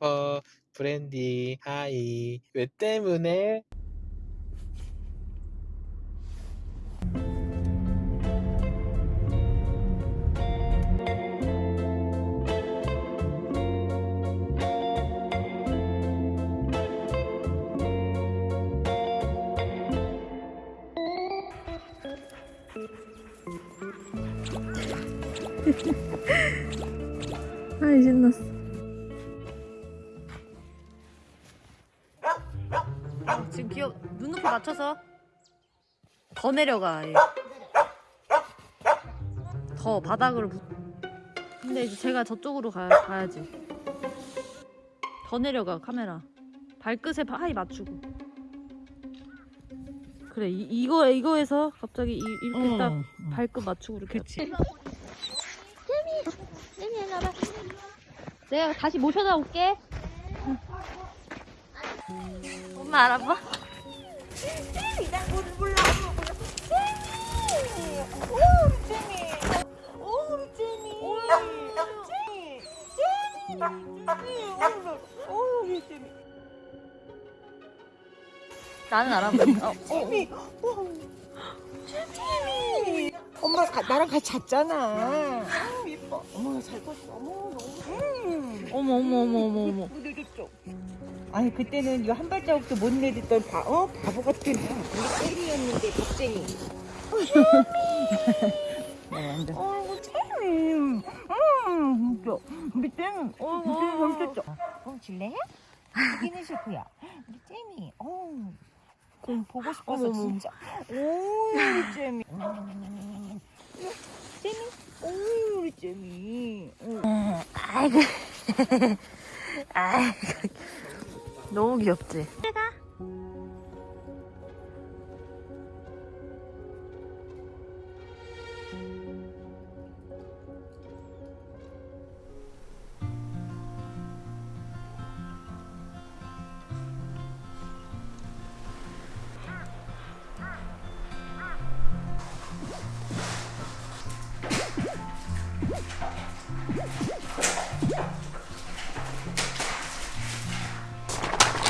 싶어 브랜디 하이 왜 때문에? 아이 신났어 기억 눈높이 맞춰서. 더 내려가. 더 바닥으로 붙... 근데 이제 제가 저쪽으로 가, 가야지. 더 내려가 카메라. 발끝에 하이 맞추고. 그래 이, 이거 이거에서 갑자기 이, 이렇게 딱 발끝 맞추고 이렇게 그치. 내가 다시 모셔다 올게. 엄마 알아봐? 나는 알아봐. 어, 어. 엄마 가, 나랑 같이 잤잖아. 아, 예뻐. 어머 잘 컸어. 어머 너무. 음. 어머 어머 어머 어머 어머. 아니 그때는 이거 한 발자국도 못 내딛던 바, 어 바보 같은 우리 젤리였는데 겁쟁이. 네. 어이구 젤리. 음, 진짜. 우리 잼, 어, 우리 잼 재밌었죠. 어, 질래? 여기는 싫고요. 우리 잼이, 어, 좀 보고 싶어서. 진짜. 오, 우리 잼이. 잼이, 오, 우리 잼이. 어. 아이고. 아이고. 너무 귀엽지?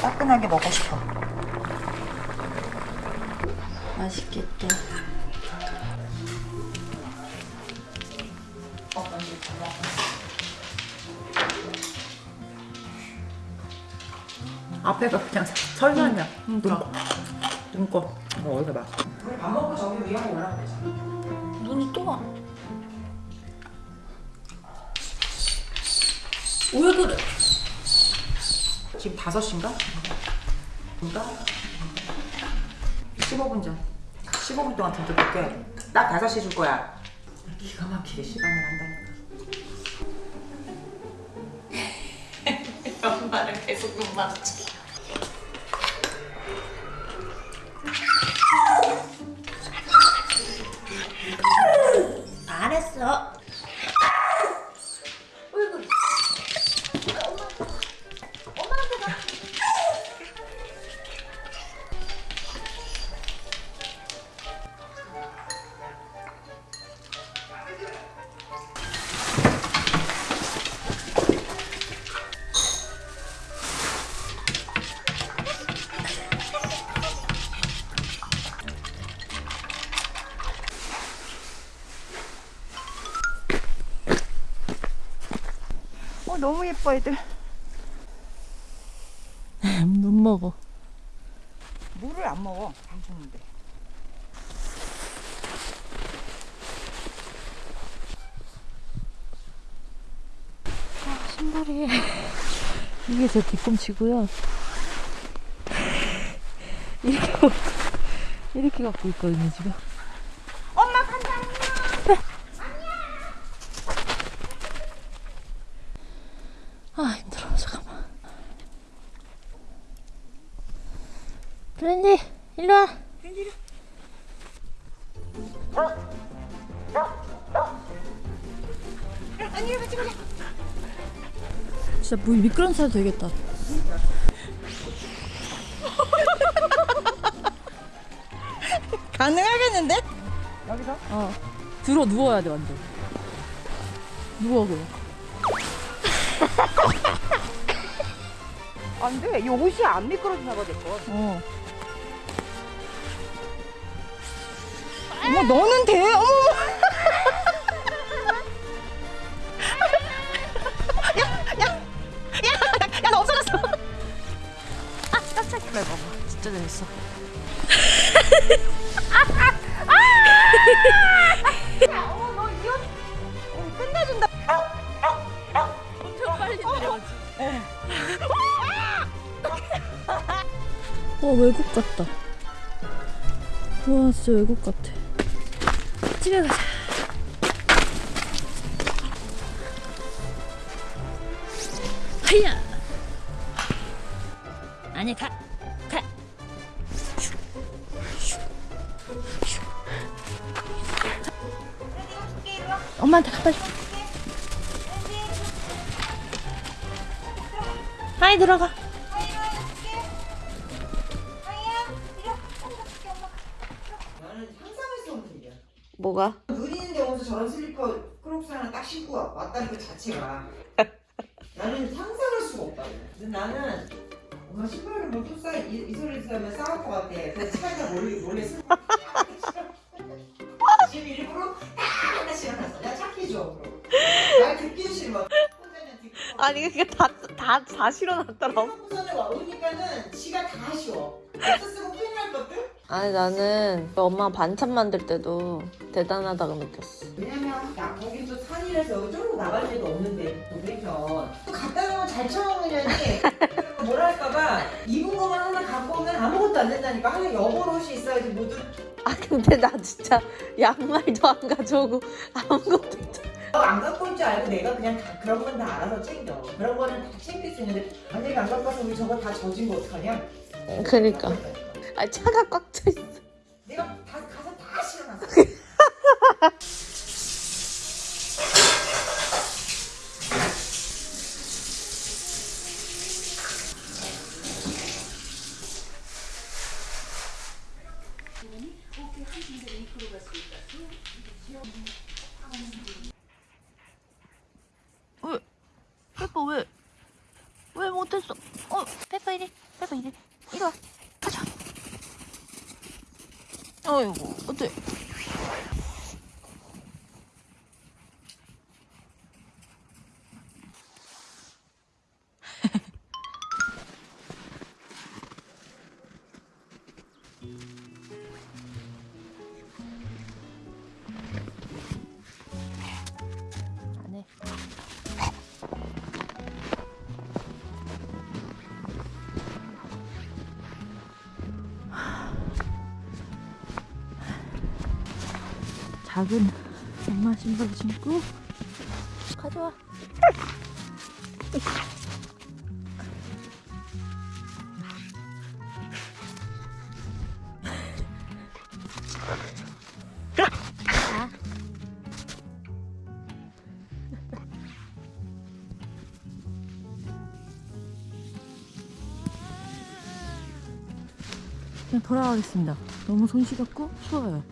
따끈하게 먹고 싶어. 맛있겠다. 앞에가 그냥 설마냐. 눈꺼. 눈꺼. 이거 어디서 봐. 밥 먹고 저기 위에 올라가면 되잖아. 눈이 또 와. 왜 그래? 지금 5시인가? 뭔가? 15분 전. 15분 동안 듬뿍할게. 딱 5시 줄 거야. 기가 막히게 시간을 한다니까. 엄마는 계속 눈 마주쳐. 예뻐 애들. 못 먹어. 물을 안 먹어. 안 주는데. 신발이 이게 제 뒤꿈치고요. 이렇게 이렇게 갖고 있거든요 지금. 엄마 간다. 아 힘들어 잠깐만. 브랜디 일로 와. 아니 같이 가자. 진짜 물 미끄럼 타도 되겠다. 가능하겠는데? 여기서? 어. 들어 누워야 돼 완전. 누워 그래. 안 돼. 이 옷이 안 미끄러지나 봐, 내 거. 어. 어머, 너는 돼? 어머, 야, 나 없어졌어. 그래 봐봐. 진짜 재밌어. 어머, 너 이거 어, 끝내준다. 엄청 빨리 내려가지. 어 외국 같다. 와 진짜 외국 같아. 집에 가자. 하야. 아니 가 가. 엄마한테 가 빨리. 하이 들어가. 뭐가? 눈 있는데 오면서 저런 슬리퍼 크록스 하나 딱 신고 와- 왔다는 그 자체가 나는 상상할 수가 없다. 나는 엄마 신발을 뭐또 싸, 이, 이 소리 들으면 싸울 것 같아. 그래서 차에다 몰래, 몰래 쓰고 지금 일부러 딱 하나씩 해놨어. 야 착해줘. 말 듣기도 싫어. 아니 그게 다다다 실어놨더라. 부산에 와 오니까는 지가 다 아쉬워. 없었으면 큰일 날 것들? 아니 나는 엄마 반찬 만들 때도 대단하다고 느꼈어. 왜냐면 나 거긴 또 산이라서 저로 나갈 데도 없는데 동네편 또 갖다 놓으면 잘 처먹느냐니 뭐랄까봐 입은 것만 하나 갖고 오면 아무것도 안 된다니까 하나 여벌 옷이 있어야지 모두 아 근데 나 진짜 양말도 안 가져오고 아무것도 안 갖고 올 줄 알고 내가 그냥 다 그런 건 다 알아서 챙겨. 그런 거는 다 챙길 수 있는데 만약에 안 갖고 와서 우리 저거 다 젖은 거 어떡하냐? 그러니까. 아 차가 꽉 차 있어. 내가 다 가서 다 실어놨어 페퍼 왜? 왜 못했어? 어 페퍼 이리 페퍼 이리 이리 와 가자. 어이구 어때? 작은 엄마 신발 신고 가져와. 그냥 돌아가겠습니다. 너무 손 시렵고 추워요.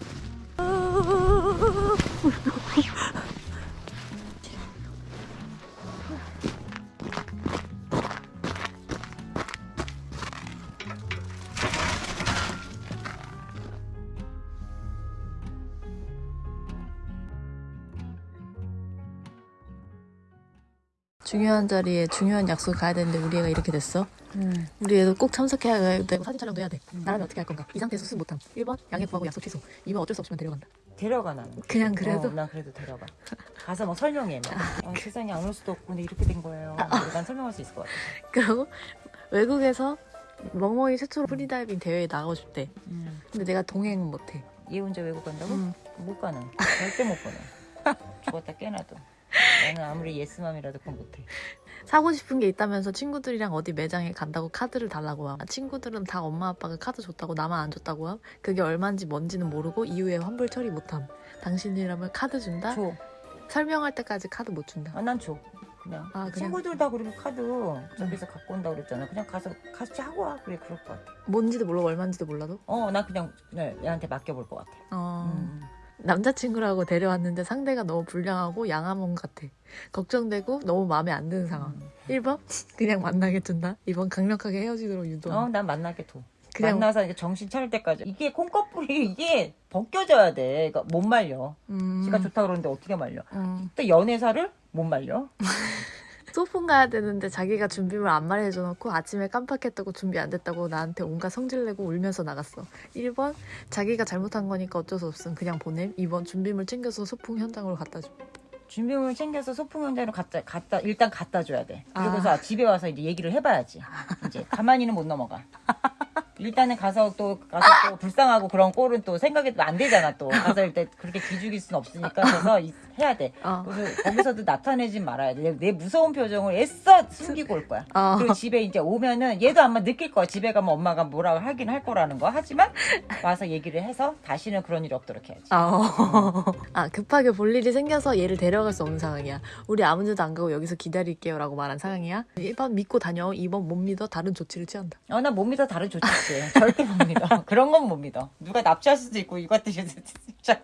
중요한 자리에 중요한 약속 가야 되는데 우리 애가 이렇게 됐어. 우리 애도 꼭 참석해야 되고 사진 촬영도 해야 돼. 나라면 어떻게 할 건가? 이 상태에서 수습 못함. 1번 양해 구하고 약속 취소. 2번 어쩔 수 없으면 데려간다. 데려가 나는. 그냥 그래도 어, 난 그래도 데려가. 가서 막 설명해. 막. 어, 세상에 안 올 수도 없고 근데 이렇게 된 거예요. 난 설명할 수 있을 것 같아. 그리고 외국에서 멍멍이 최초로 프리다이빙 대회에 나가고 싶대. 음. 근데 내가 동행은 못해. 얘 혼자 외국 간다고? 음. 못 가는. 절대 못 보내. 죽었다 깨나도. 나는 아무리 yes mom이라도 그건 못해. 사고 싶은 게 있다면서 친구들이랑 어디 매장에 간다고 카드를 달라고 함. 친구들은 다 엄마 아빠가 카드 줬다고 나만 안 줬다고 함. 그게 얼마인지 뭔지는 모르고 이후에 환불 처리 못함. 당신이라면 카드 준다? 줘. 설명할 때까지 카드 못 준다. 아, 난 줘. 그냥. 아, 그냥? 친구들 다 그리고 카드 저기서 갖고 온다고 그랬잖아. 그냥 가서 같이 하고 와. 그래, 그럴 것 같아. 뭔지도 모르고 얼마인지도 몰라도? 어, 난 그냥 네, 얘한테 맡겨볼 것 같아. 어. 음. 남자친구라고 데려왔는데 상대가 너무 불량하고 양아몬 같아. 걱정되고 너무 마음에 안 드는 상황. 1번 그냥 만나게 둔다. 2번 강력하게 헤어지도록 유도. 어, 난 만나게 둬. 그냥 만나서 이제 정신 차릴 때까지. 이게 콩꺼풀이 이게 벗겨져야 돼. 그러니까 못 말려. 음, 지가 좋다 그러는데 어떻게 말려? 음. 또 연애사를 못 말려. 소풍 가야 되는데 자기가 준비물 안 말해줘 놓고 아침에 깜빡했다고 준비 안 됐다고 나한테 온갖 성질 내고 울면서 나갔어. 1번 자기가 잘못한 거니까 어쩔 수 없음 그냥 보냄. 2번 준비물 챙겨서 소풍 현장으로 갖다 줘. 준비물 챙겨서 소풍 현장으로 갖다, 갖다, 일단 갖다 줘야 돼. 아. 그리고서 집에 와서 이제 얘기를 해봐야지. 이제 가만히는 못 넘어가. 일단은 가서 또, 가서 또 불쌍하고 그런 꼴은 또 생각해도 안 되잖아 또. 가서 일단 그렇게 기죽일 순 없으니까 그래서 이- 해야 돼. 어. 그래서 거기서도 나타내지 말아야 돼. 내, 내 무서운 표정을 애써 숨기고 올 거야. 어. 그리고 집에 이제 오면은 얘도 아마 느낄 거야. 집에 가면 엄마가 뭐라고 하긴 할 거라는 거. 하지만 와서 얘기를 해서 다시는 그런 일이 없도록 해야지. 아, 어. 아, 급하게 볼 일이 생겨서 얘를 데려갈 수 없는 상황이야. 우리 아무 데도 안 가고 여기서 기다릴게요 라고 말한 상황이야. 1번 믿고 다녀. 2번 못 믿어. 다른 조치를 취한다. 어, 나 못 믿어. 다른 조치지. 절대 못 믿어. 그런 건 못 믿어. 누가 납치할 수도 있고, 이것 때문에 진짜.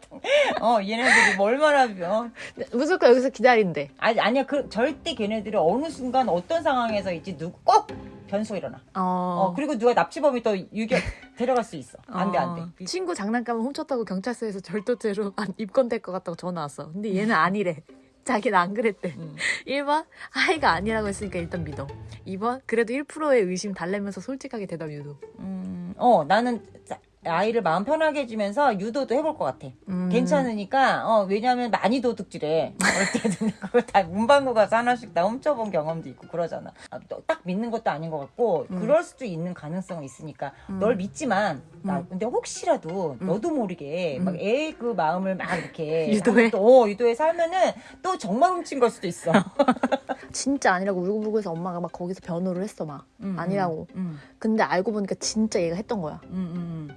어, 얘네들이 뭐 얼마나, 어. 무조건 여기서 기다린대. 아니, 아니야. 그, 절대 걔네들이 어느 순간 어떤 상황에서 있지, 누구, 꼭 변수가 일어나. 어. 어, 그리고 누가 납치범이 또 유격, 데려갈 수 있어. 안 돼, 안 돼. 어. 친구 장난감을 훔쳤다고 경찰서에서 절도죄로 안- 입건될 것 같다고 전화 왔어. 근데 얘는 아니래. 자기는 안 그랬대. 음. 1번 아이가 아니라고 했으니까 일단 믿어. 2번 그래도 1%의 의심 달래면서 솔직하게 대답 유도. 음, 어, 나는 자- 아이를 마음 편하게 해주면서 유도도 해볼 것 같아. 음. 괜찮으니까, 어, 왜냐면 많이 도둑질해. 어릴 때는 그거 다 문방구 가서 하나씩 다 훔쳐본 경험도 있고 그러잖아. 아, 또딱 믿는 것도 아닌 것 같고, 음. 그럴 수도 있는 가능성은 있으니까, 음. 널 믿지만, 나, 음. 근데 혹시라도 음. 너도 모르게 음. 막애그 마음을 막 이렇게. 유도해? 또, 어, 유도해 살면은 또 정말 훔친 걸 수도 있어. 진짜 아니라고 울고불고 해서 엄마가 막 거기서 변호를 했어 막. 음, 아니라고. 음, 근데 알고 보니까 진짜 얘가 했던 거야.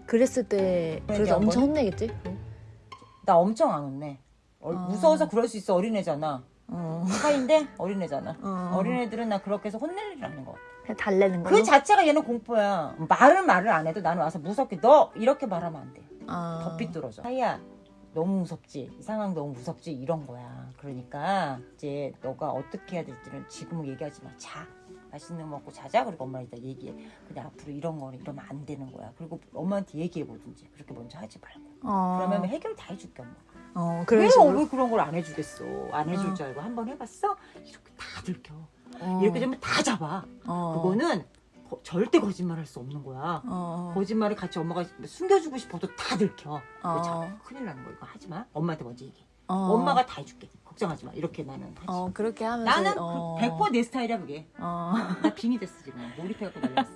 그랬을 때 그래서 얘기한 엄청 거니? 혼내겠지? 나 엄청 안 혼내. 어, 아. 무서워서 그럴 수 있어. 어린애잖아. 어. 사인데 어린애잖아. 어. 어린애들은 나 그렇게 해서 혼낼 일 아닌 것 같아. 달래는 걸로. 그 자체가 얘는 공포야. 말은 말을 안 해도 나는 와서 무섭게 너 이렇게 말하면 안 돼. 아. 덧빛 들어줘. 하이야 너무 무섭지. 이 상황 너무 무섭지. 이런 거야. 그러니까 이제 너가 어떻게 해야 될지는 지금은 얘기하지 마. 자. 맛있는 거 먹고 자자. 그리고 엄마랑 이따 얘기해. 근데 앞으로 이런 거는 이러면 안 되는 거야. 그리고 엄마한테 얘기해 보든지. 그렇게 먼저 하지 말고. 어. 그러면 해결 다 해줄게 엄마. 어 왜, 그런 식으로. 왜 그런 걸 안 해주겠어? 안 해줄 어. 줄 알고 한 번 해봤어? 이렇게 다 들켜. 어. 이렇게 되면 다 잡아. 어. 그거는 거- 절대 거짓말 할 수 없는 거야. 어. 거짓말을 같이 엄마가 숨겨주고 싶어도 다 들켜. 어. 자, 큰일 나는 거 이거 하지 마. 엄마한테 먼저 얘기해. 어. 엄마가 다 해줄게. 걱정하지 마. 이렇게 나는 하지. 어 그렇게 하면서 나는 어. 그 100%내 스타일이야 그게. 어. 나 빙이 됐어 지금. 몰입해갖고 난리났어.